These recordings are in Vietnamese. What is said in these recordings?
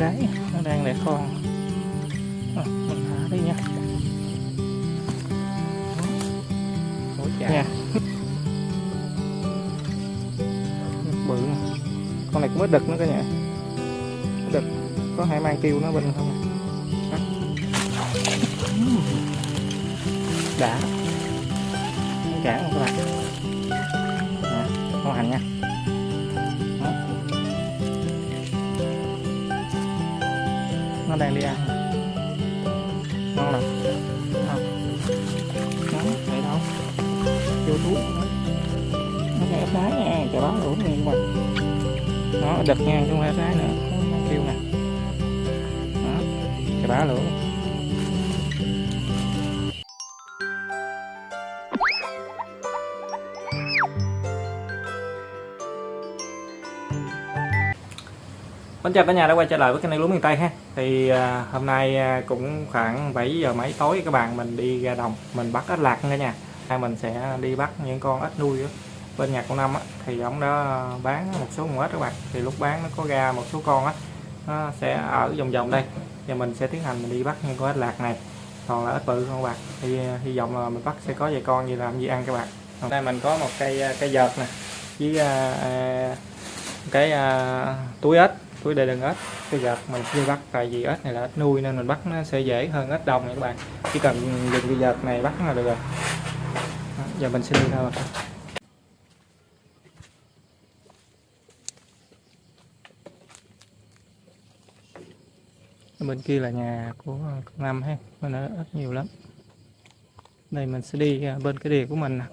cái. Nó đang đẻ con Ờ, mình thả đi nha. Nha. Bự con này cũng có đực nữa cả nhà đực. Có hai mang kêu nó bên không Đó. đã. Cản bạn nè con hành nha nó đang đi ăn. Ngon lắm. Không nó vậy đâu vô túi nó nghe ép trái nha chà bá đủ nguyên các nó đực nha, chứ không phải trái nữa. Kêu nè. Đó chà bá lửa Xin chào cả nhà đã quay trở lại với kênh lúa miền Tây ha. Thì à, hôm nay à, cũng khoảng 7 giờ mấy tối các bạn mình đi ra đồng Mình bắt ếch lạc cả nhà Hai mình sẽ đi bắt những con ếch nuôi đó. Bên nhà con Năm á, thì ông đó bán một số con ếch các bạn. Thì lúc bán nó có ra một số con á Nó sẽ ở vòng vòng đây. Và mình sẽ tiến hành mình đi bắt những con ếch lạc này. Còn là ếch bự không các bạn? Thì à, hy vọng là mình bắt sẽ có vài con gì làm gì ăn các bạn. Hôm nay mình có một cây à, cây vợt nè Với à, à, cái à, túi ếch túi đây đựng ếch. Cái vợt mình chưa bắt tại vì ếch này là ếch nuôi nên mình bắt nó sẽ dễ hơn ếch đồng nha các bạn. Chỉ cần dùng cái vợt này bắt là được rồi. Đó, giờ mình sẽ đi thôi bên kia là nhà của ờ, con năm ha. Bên đó ếch nhiều lắm. Đây mình sẽ đi ờ, bên cái đìa của mình nè.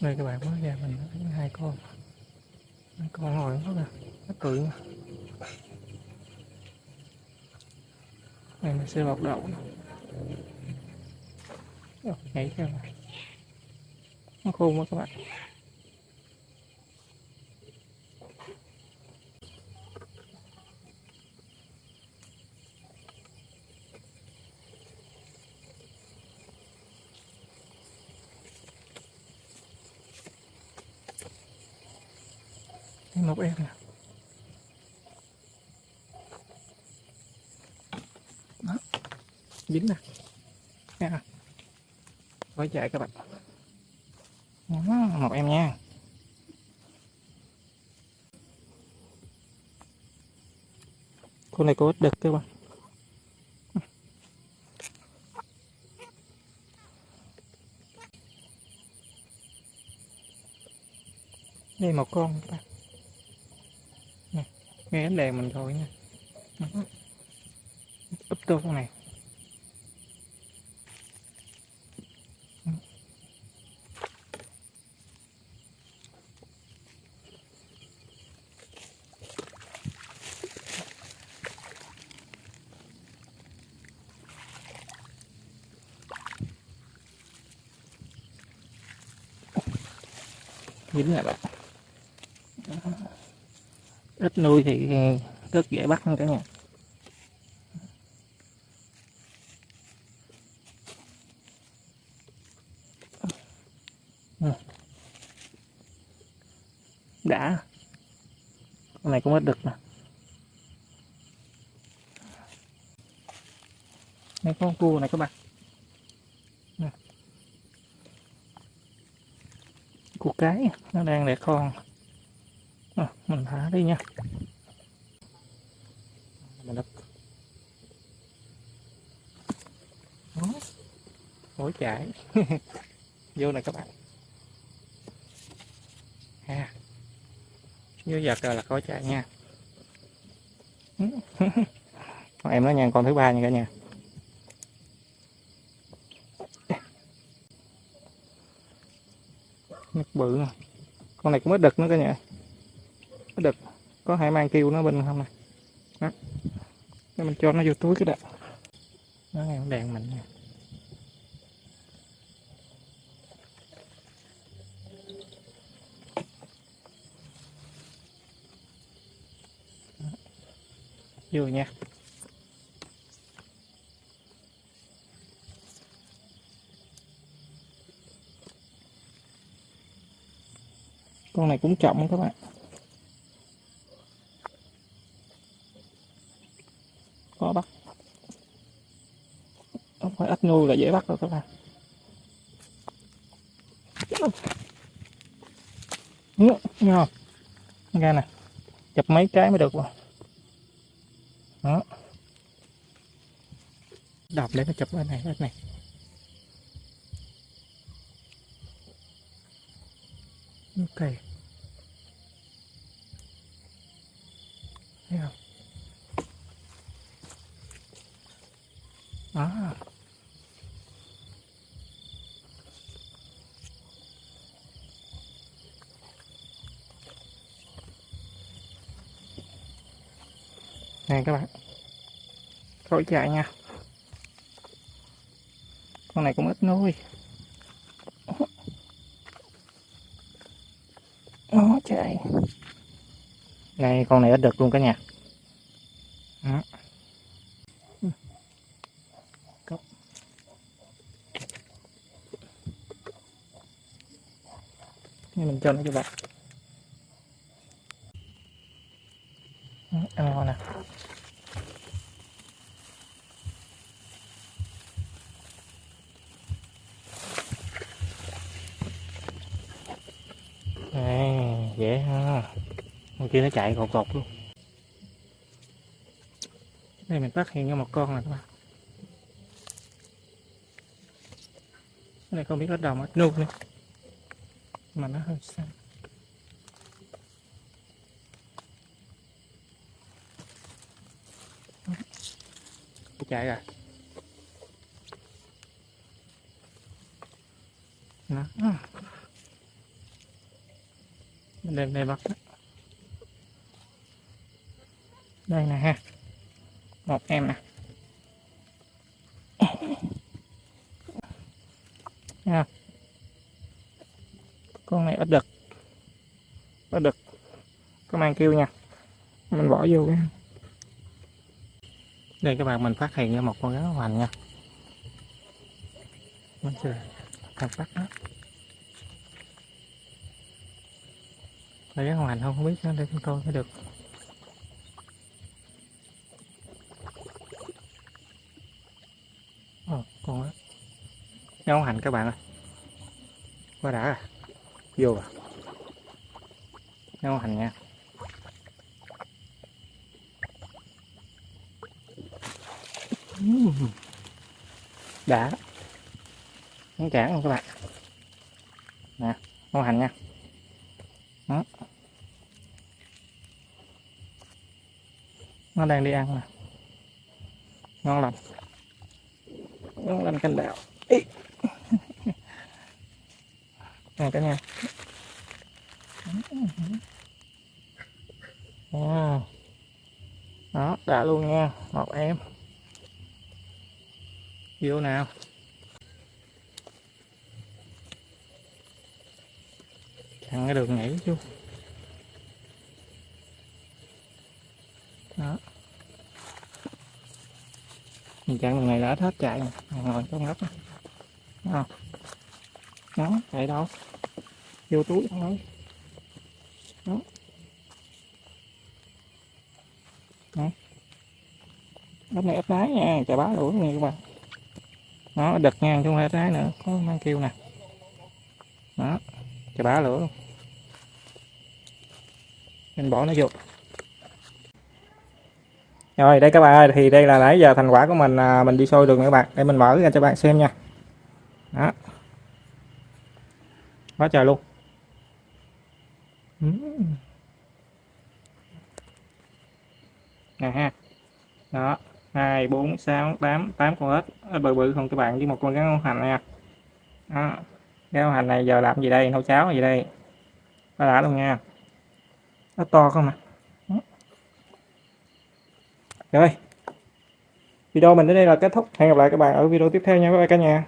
Đây các bạn mới ra mình thấy hai con. Hai con ngồi đó kìa nó cười mà mình sẽ bọc đậu nhảy theo này nó khôn quá các bạn. Thấy một em nè đó. Dính nè. Nha quay chạy các bạn. Đó, một em nha. Con này có ít đực các bạn. Đây một con các bạn nghe ánh đèn mình rồi nha. Úp tô con này. Dính lại bạn ít nuôi thì rất dễ bắt cả nhà. Ừ. Đã. Con này cũng ít được nè. Đây con cua này các bạn. Cua cái, nó đang đẻ con. Ờ, mình thả đi nha. Mình đập đó. Mỗi chạy vô này các bạn. Ha. Vô giật rồi là có chạy nha. Con em nó nha con thứ ba nha cả nhà. Nhắc bự. Con này cũng có đực nữa cả nhà cái đực. Có hai mang kêu nó bên không nè đó. Để mình cho nó vô túi cái đực. Nó nghe đèn mình nè. Vô nha. Con này cũng chậm các bạn. Không nuôi là dễ bắt rồi các bạn. Nghe không? Ra nè, Chụp mấy cái mới được rồi Đó. Đọc để nó chụp bên này bên này. Ok. Thấy không? Đó. Nè các bạn. Khỏi chạy nha. Con này cũng ít nuôi. Nó chạy. Này, con này ít được luôn cả nhà. Đó. Cốc. Mình cho nó cho bạn Đó, Ăn ngon nè Đây, dễ ha. Con kia nó chạy cột cột luôn. Đây, mình phát hiện ra một con này các bạn. Cái này không biết bắt đồng ít nuôi nữa. Mà nó hơi xanh Nó chạy rồi. nó mình đem đây bắt đây nè ha. Một em nè. Nha. Con này bắt đực. Bắt đực. Có mang kêu nha. Mình bỏ vô cái. Đây, các bạn, mình phát hiện ra một con rắn hoành nha. Mình sẽ thằng bắt nó Phải rắn hoành không, không biết nó để con coi mới được. Ồ, con đó Rắn hoành các bạn ơi. Quá đã à Vô à Rắn hoành nha. Đã. Nó chản luôn các bạn. Nè, ngon hành nha. Nó đang đi ăn nè. Ngon lành. Ngon lành canh đạo nè cả nhà. Wow. đó, đã luôn nha. Một em. Vô nào. Thằng cái đường nhảy chứ. Mình chặn đường này là hết hết chạy ngồi trong góc không? Đó chạy đâu? Vô túi, không ấy đó. Đó. Ốc này ốc đáy nha, chà bá lũa nha các bạn. Nó đực ngang chứ không phải đáy nữa, có mang kêu nè. Đó, chà bá lửa luôn. Mình bỏ nó vô rồi đây các bạn ơi thì đây là nãy giờ thành quả của mình à, mình đi sôi được các bạn. Để mình mở ra cho bạn xem nha. Đó. Quá trời luôn. Nè ha. Đó. Hai bốn sáu tám. Tám con ếch. Ếch bự bự không các bạn với một con rắn hành nha. Đó. Cái hành này giờ làm gì đây? Nấu cháo gì đây? Đã luôn nha. Nó to không nè rồi. Video mình đến đây là kết thúc. Hẹn gặp lại các bạn ở video tiếp theo nha. Các bạn cả nhà.